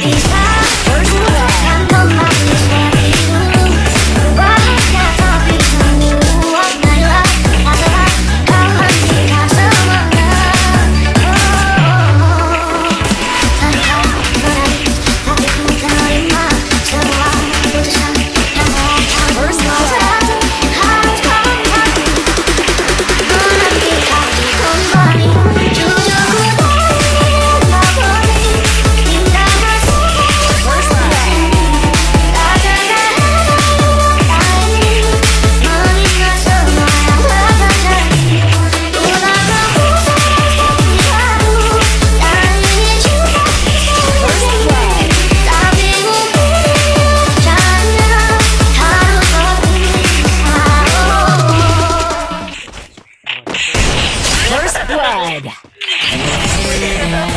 It's dead.